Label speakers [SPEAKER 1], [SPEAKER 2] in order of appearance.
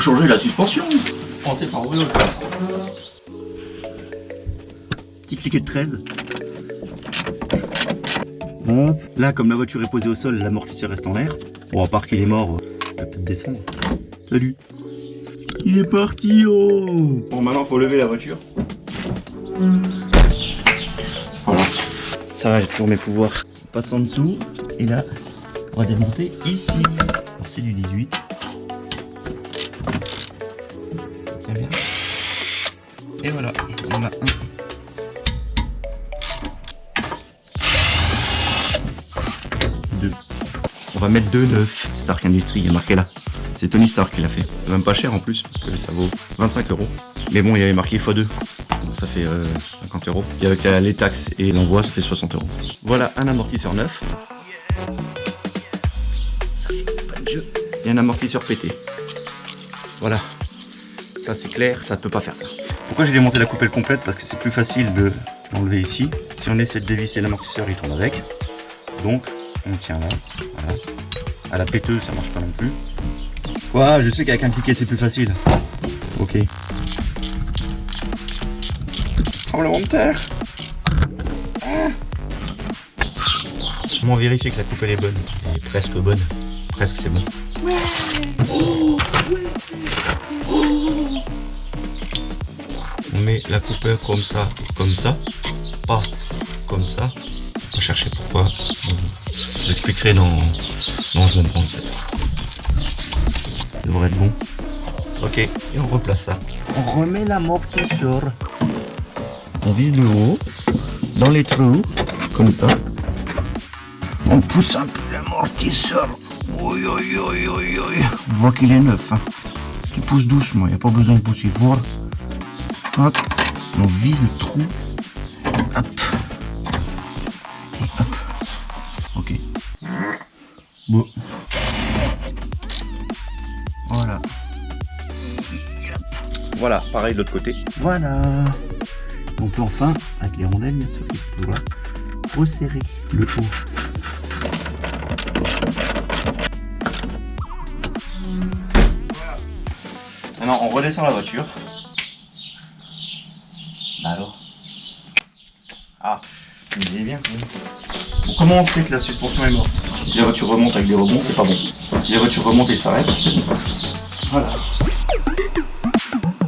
[SPEAKER 1] changer la suspension. Pensez par ouvrir le coffre. Petit cliquet de 13. Bon, là, comme la voiture est posée au sol, l'amortisseur reste en l'air. Bon, à part qu'il est mort, il va peut-être descendre. Salut. Il est parti, oh Bon, maintenant, faut lever la voiture. Voilà. Ça va, j'ai toujours mes pouvoirs. On passe en dessous, et là, on va démonter ici. Alors, c'est du 18. Bien. Et voilà, on a un. Deux. On va mettre deux neufs. Stark Industries, il y a marqué là. C'est Tony Stark qui l'a fait. C'est même pas cher en plus, parce que ça vaut 25 euros. Mais bon, il y avait marqué x2. Donc ça fait euh, 50 euros. Et avec euh, les taxes et l'envoi, ça fait 60 euros. Voilà un amortisseur neuf. Ça fait pas de jeu. Et un amortisseur pété. Voilà. Ça c'est clair, ça ne peut pas faire ça. Pourquoi j'ai démonté la coupelle complète? Parce que c'est plus facile de l'enlever ici. Si on essaie de dévisser l'amortisseur, il tourne avec. Donc, on tient là. Voilà. À la péteuse, ça marche pas non plus. Quoi? Je sais qu'avec un cliquet, c'est plus facile. Ok. Tremblement de terre. Ah. Comment vérifier que la coupelle est bonne? Elle est presque bonne. Presque, c'est bon. On met la coupelle comme ça, comme ça, pas comme ça. On va chercher pourquoi. Je vous expliquerai dans, dans je comprends en fait. Ça devrait être bon. Ok, et on replace ça. On remet l'amortisseur. On vise le haut, dans les trous, comme ça. On pousse un peu l'amortisseur. Oui, oui, oui, oui, oui. On voit qu'il est neuf. Hein. Tu pousses doucement, il n'y a pas besoin de pousser fort. Hop, on vise le trou. Hop. Et hop. Ok. Bon. Voilà. Voilà, pareil de l'autre côté. Voilà. On peut enfin, avec les rondelles bien sûr, là, resserrer le haut. Maintenant, on redescend la voiture. Bah alors Ah, il est bien quand même. Bon, comment on sait que la suspension est morte? Si la voiture remonte avec des rebonds, c'est pas bon. Si la voiture remonte et s'arrête, c'est bon. Voilà.